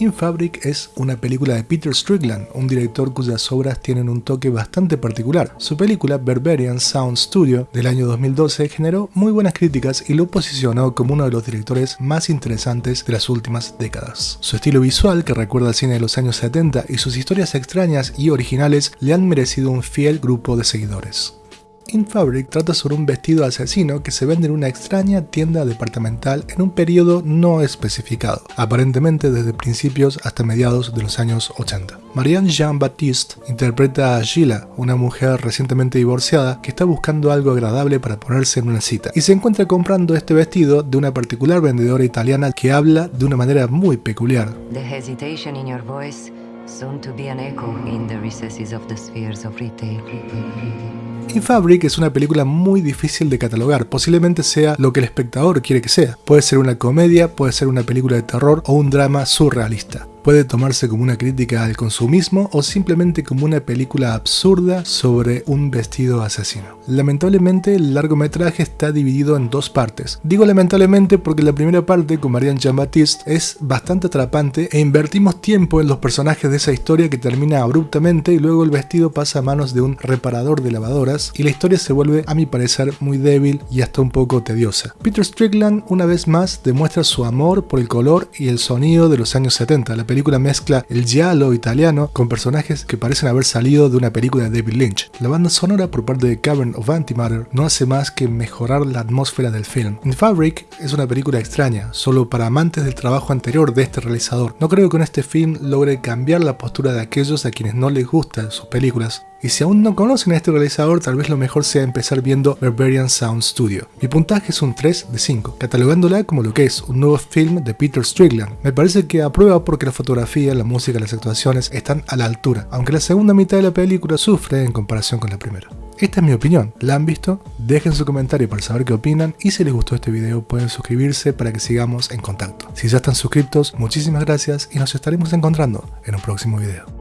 In Fabric es una película de Peter Strickland, un director cuyas obras tienen un toque bastante particular. Su película Berberian Sound Studio del año 2012 generó muy buenas críticas y lo posicionó como uno de los directores más interesantes de las últimas décadas. Su estilo visual, que recuerda al cine de los años 70, y sus historias extrañas y originales le han merecido un fiel grupo de seguidores. In Fabric trata sobre un vestido asesino que se vende en una extraña tienda departamental en un periodo no especificado, aparentemente desde principios hasta mediados de los años 80. Marianne Jean-Baptiste interpreta a Gila, una mujer recientemente divorciada que está buscando algo agradable para ponerse en una cita, y se encuentra comprando este vestido de una particular vendedora italiana que habla de una manera muy peculiar. In Fabric es una película muy difícil de catalogar, posiblemente sea lo que el espectador quiere que sea. Puede ser una comedia, puede ser una película de terror o un drama surrealista puede tomarse como una crítica al consumismo o simplemente como una película absurda sobre un vestido asesino. Lamentablemente el largometraje está dividido en dos partes. Digo lamentablemente porque la primera parte con Marianne Jean-Baptiste es bastante atrapante e invertimos tiempo en los personajes de esa historia que termina abruptamente y luego el vestido pasa a manos de un reparador de lavadoras y la historia se vuelve a mi parecer muy débil y hasta un poco tediosa. Peter Strickland una vez más demuestra su amor por el color y el sonido de los años 70. La película mezcla el giallo italiano con personajes que parecen haber salido de una película de David Lynch. La banda sonora por parte de Cavern of Antimatter no hace más que mejorar la atmósfera del film. In Fabric es una película extraña, solo para amantes del trabajo anterior de este realizador. No creo que con este film logre cambiar la postura de aquellos a quienes no les gustan sus películas y si aún no conocen a este realizador, tal vez lo mejor sea empezar viendo Barbarian Sound Studio. Mi puntaje es un 3 de 5, catalogándola como lo que es un nuevo film de Peter Strickland. Me parece que aprueba porque la fotografía, la música las actuaciones están a la altura, aunque la segunda mitad de la película sufre en comparación con la primera. Esta es mi opinión, ¿la han visto? Dejen su comentario para saber qué opinan y si les gustó este video pueden suscribirse para que sigamos en contacto. Si ya están suscritos, muchísimas gracias y nos estaremos encontrando en un próximo video.